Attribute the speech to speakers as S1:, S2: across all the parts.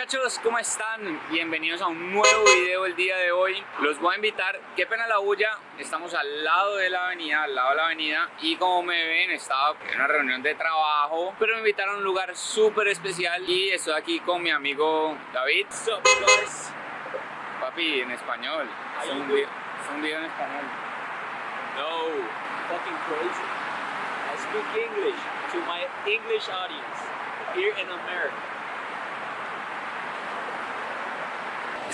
S1: muchachos, ¿cómo están? Bienvenidos a un nuevo video el día de hoy. Los voy a invitar, qué pena la bulla, estamos al lado de la avenida, al lado de la avenida y como me ven estaba en una reunión de trabajo, pero me invitaron a un lugar súper especial y estoy aquí con mi amigo David.
S2: Sup, guys?
S1: Papi, en español, es un, video, es un video en español.
S2: No, fucking crazy. I speak English to my English audience here in America.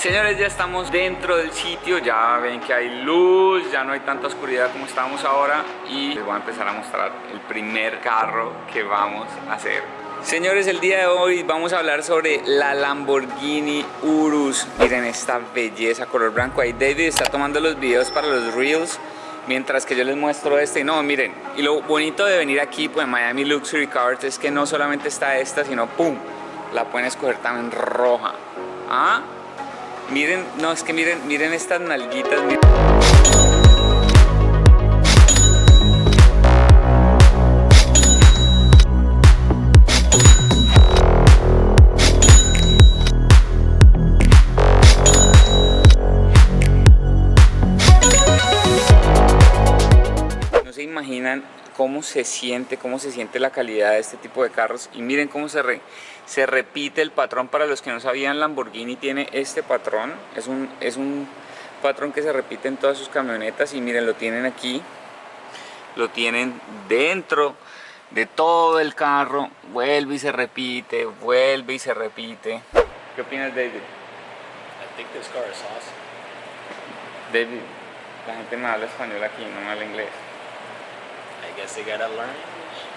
S1: Señores, ya estamos dentro del sitio, ya ven que hay luz, ya no hay tanta oscuridad como estábamos ahora y les voy a empezar a mostrar el primer carro que vamos a hacer. Señores, el día de hoy vamos a hablar sobre la Lamborghini Urus. Miren esta belleza color blanco. Ahí David está tomando los videos para los Reels mientras que yo les muestro este. No, miren, y lo bonito de venir aquí pues Miami Luxury Cars es que no solamente está esta, sino ¡pum! La pueden escoger también roja. ¿Ah? Miren, no, es que miren, miren estas nalguitas. miren. Cómo se siente, cómo se siente la calidad de este tipo de carros. Y miren cómo se, re- se repite el patrón. Para los que no sabían Lamborghini tiene este patrón. Es un, es un patrón que se repite en todas sus camionetas. Y miren lo tienen aquí. Lo tienen dentro de todo el carro. Vuelve y se repite vuelve y se repite. ¿qué opinas David?
S2: I think this car is awesome.
S1: David la gente no habla español aquí no me habla inglés
S2: guess they gotta learn.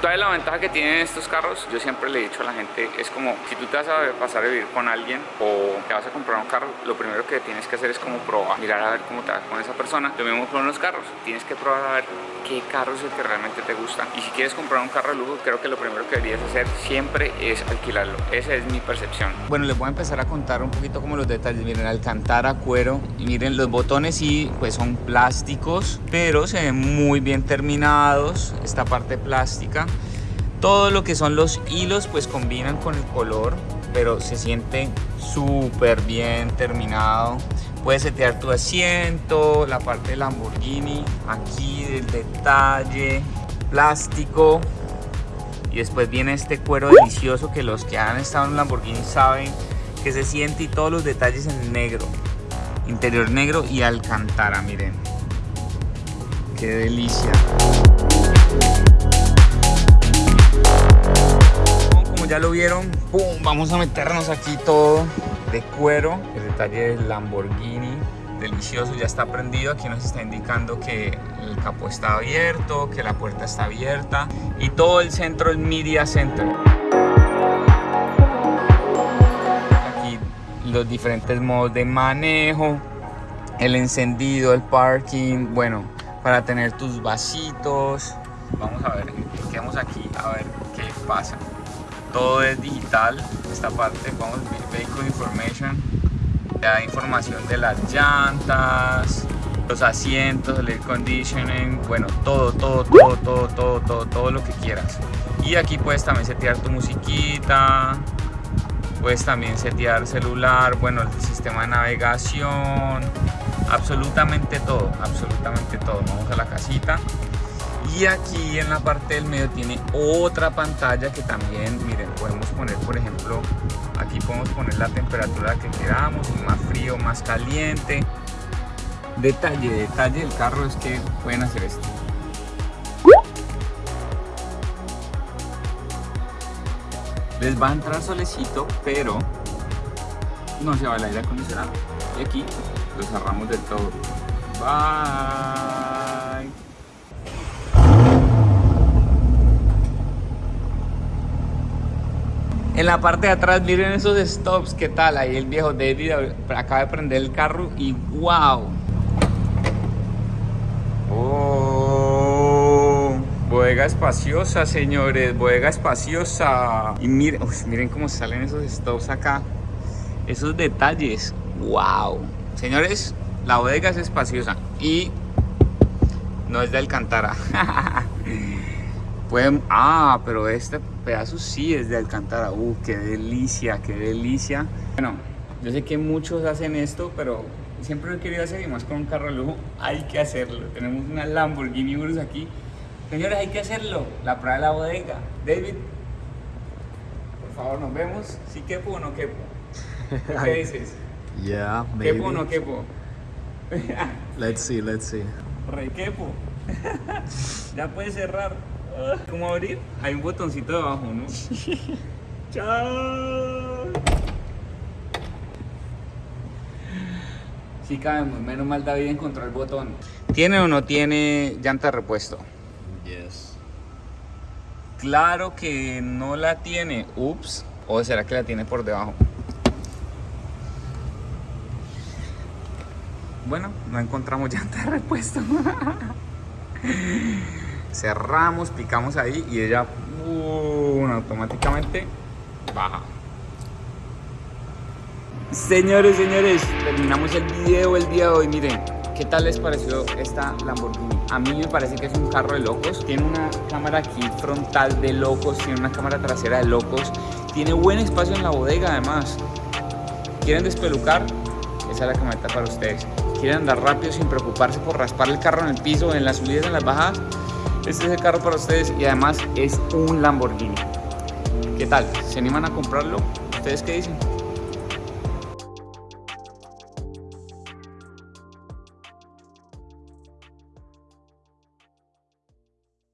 S1: Toda la ventaja que tienen estos carros, yo siempre le he dicho a la gente, es como si tú te vas a pasar a vivir con alguien o te vas a comprar un carro, lo primero que tienes que hacer es como probar, mirar a ver cómo te vas con esa persona. Lo mismo con los carros, tienes que probar a ver qué carro es el que realmente te gusta. Y si quieres comprar un carro de lujo, creo que lo primero que deberías hacer siempre es alquilarlo. Esa es mi percepción. Bueno, les voy a empezar a contar un poquito como los detalles. Miren, alcantara, cuero y miren los botones sí, pues son plásticos, pero se ven muy bien terminados. Esta parte plástica. Todo lo que son los hilos pues combinan con el color, pero se siente súper bien terminado. Puedes setear tu asiento, la parte de Lamborghini, aquí el detalle, plástico. Y después viene este cuero delicioso que los que han estado en Lamborghini saben que se siente y todos los detalles en negro. Interior negro y alcantara, miren. Qué delicia. Ya lo vieron, vamos a meternos aquí todo de cuero. El detalle del Lamborghini, delicioso, ya está prendido. Aquí nos está indicando que el capó está abierto, que la puerta está abierta y todo el centro, el Media Center. Aquí los diferentes modos de manejo, el encendido, el parking, bueno, para tener tus vasitos. Vamos a ver, quedamos aquí a ver qué pasa. Todo es digital, esta parte, ver Vehicle Information, da información de las llantas, los asientos, el air conditioning, bueno, todo, todo, todo, todo, todo, todo, todo lo que quieras. Y aquí puedes también setear tu musiquita, puedes también setear celular, bueno, el sistema de navegación, absolutamente todo, absolutamente todo. Vamos a la casita. Y aquí en la parte del medio tiene otra pantalla que también, miren, podemos poner, por ejemplo, aquí podemos poner la temperatura que queramos, más frío, más caliente. Detalle, detalle del carro es que pueden hacer esto. Les va a entrar solecito, pero no se va el aire acondicionado. Y aquí lo cerramos del todo. Bye. En la parte de atrás, miren esos stops, ¿qué tal? Ahí el viejo David acaba de prender el carro y wow. Oh, bodega espaciosa, señores, bodega espaciosa. Y miren, miren cómo salen esos stops acá. Esos detalles. ¡Wow! Señores, la bodega es espaciosa y no es de Alcantara. Pueden... Ah, pero este pedazo sí es de Alcantara. ¡Uh, qué delicia, qué delicia! Bueno, yo sé que muchos hacen esto, pero siempre lo he querido hacer y más con un carro de lujo hay que hacerlo. Tenemos una Lamborghini Urus aquí. Señores, hay que hacerlo. La prueba de la bodega. David, por favor, nos vemos. ¿Sí quepo o no quepo? ¿Qué dices?
S3: Yeah, maybe.
S1: ¿Quepo o no quepo?
S3: Let's see, let's see.
S1: Re quepo. ya puedes cerrar. ¿Cómo abrir? Hay un botoncito debajo, ¿no? ¡Chao! Sí cabemos, menos mal David encontró el botón. ¿Tiene o no tiene llanta de repuesto?
S3: Yes.
S1: Claro que no la tiene. Ups. ¿O será que la tiene por debajo? Bueno, no encontramos llanta de repuesto. Cerramos, picamos ahí y ella automáticamente baja. Señores, señores, terminamos el video el día de hoy. Miren, ¿qué tal les pareció esta Lamborghini? A mí me parece que es un carro de locos. Tiene una cámara aquí frontal de locos, tiene una cámara trasera de locos. Tiene buen espacio en la bodega además. ¿Quieren despelucar? Esa es la camioneta para ustedes. ¿Quieren andar rápido sin preocuparse por raspar el carro en el piso, en las subidas, en las bajadas? Este es el carro para ustedes y además es un Lamborghini. ¿Qué tal? ¿Se animan a comprarlo? ¿Ustedes qué dicen?